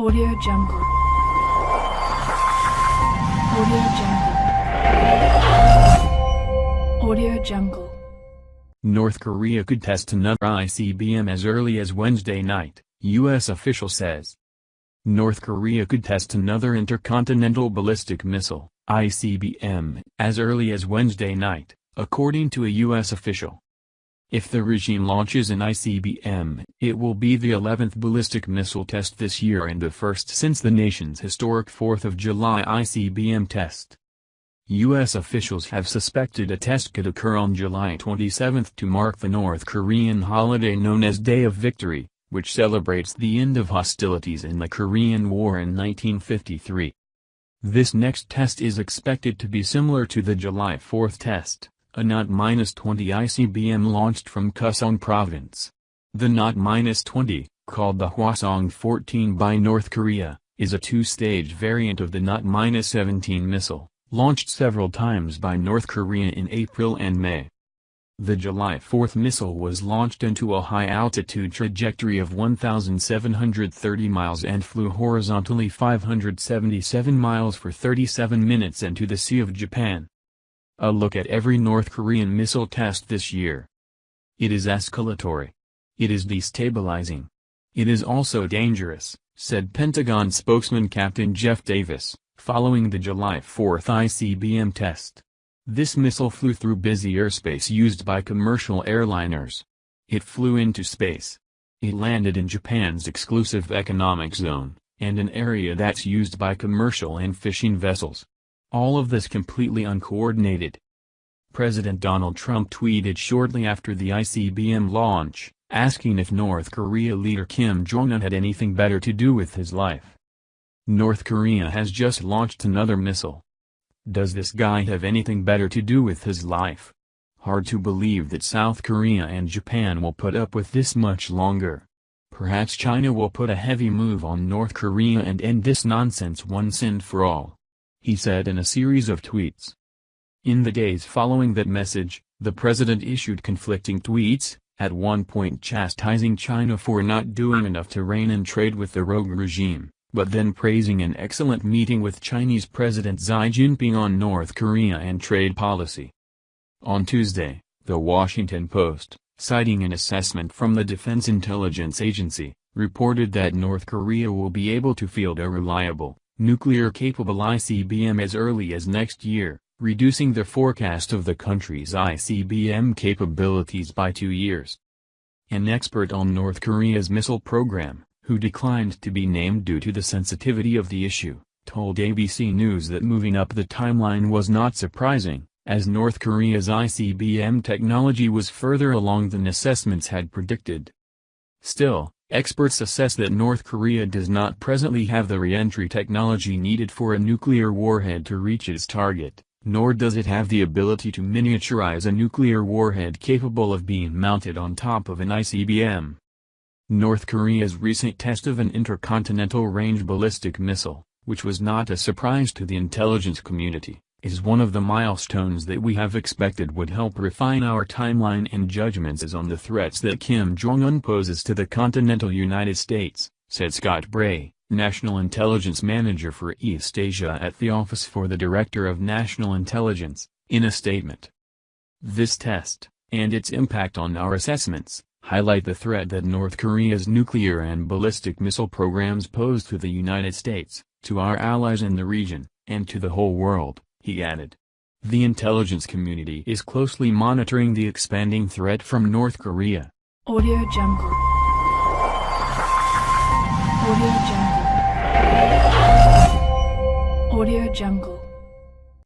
Audio Jungle. Audio Jungle. Audio Jungle. North Korea could test another ICBM as early as Wednesday night, U.S. official says. North Korea could test another intercontinental ballistic missile, ICBM, as early as Wednesday night, according to a U.S. official. If the regime launches an ICBM, it will be the 11th ballistic missile test this year and the first since the nation's historic 4th of July ICBM test. U.S. officials have suspected a test could occur on July 27 to mark the North Korean holiday known as Day of Victory, which celebrates the end of hostilities in the Korean War in 1953. This next test is expected to be similar to the July 4 test a KN-20 ICBM launched from Kusong Province. The KN-20, called the Hwasong-14 by North Korea, is a two-stage variant of the KN-17 missile, launched several times by North Korea in April and May. The July 4 missile was launched into a high-altitude trajectory of 1,730 miles and flew horizontally 577 miles for 37 minutes into the Sea of Japan. A look at every North Korean missile test this year. It is escalatory. It is destabilizing. It is also dangerous, said Pentagon spokesman Captain Jeff Davis, following the July 4 ICBM test. This missile flew through busy airspace used by commercial airliners. It flew into space. It landed in Japan's exclusive economic zone, and an area that's used by commercial and fishing vessels. All of this completely uncoordinated. President Donald Trump tweeted shortly after the ICBM launch, asking if North Korea leader Kim Jong-un had anything better to do with his life. North Korea has just launched another missile. Does this guy have anything better to do with his life? Hard to believe that South Korea and Japan will put up with this much longer. Perhaps China will put a heavy move on North Korea and end this nonsense once and for all he said in a series of tweets. In the days following that message, the president issued conflicting tweets, at one point chastising China for not doing enough to rein in trade with the rogue regime, but then praising an excellent meeting with Chinese President Xi Jinping on North Korea and trade policy. On Tuesday, The Washington Post, citing an assessment from the Defense Intelligence Agency, reported that North Korea will be able to field a reliable, nuclear-capable ICBM as early as next year, reducing the forecast of the country's ICBM capabilities by two years. An expert on North Korea's missile program, who declined to be named due to the sensitivity of the issue, told ABC News that moving up the timeline was not surprising, as North Korea's ICBM technology was further along than assessments had predicted. Still, Experts assess that North Korea does not presently have the re-entry technology needed for a nuclear warhead to reach its target, nor does it have the ability to miniaturize a nuclear warhead capable of being mounted on top of an ICBM. North Korea's recent test of an intercontinental range ballistic missile, which was not a surprise to the intelligence community, is one of the milestones that we have expected would help refine our timeline and judgments on the threats that Kim Jong-un poses to the continental United States, said Scott Bray, National Intelligence Manager for East Asia at the Office for the Director of National Intelligence, in a statement. This test, and its impact on our assessments, highlight the threat that North Korea's nuclear and ballistic missile programs pose to the United States, to our allies in the region, and to the whole world he added. The intelligence community is closely monitoring the expanding threat from North Korea. Audio Jungle. Audio Jungle. Audio Jungle.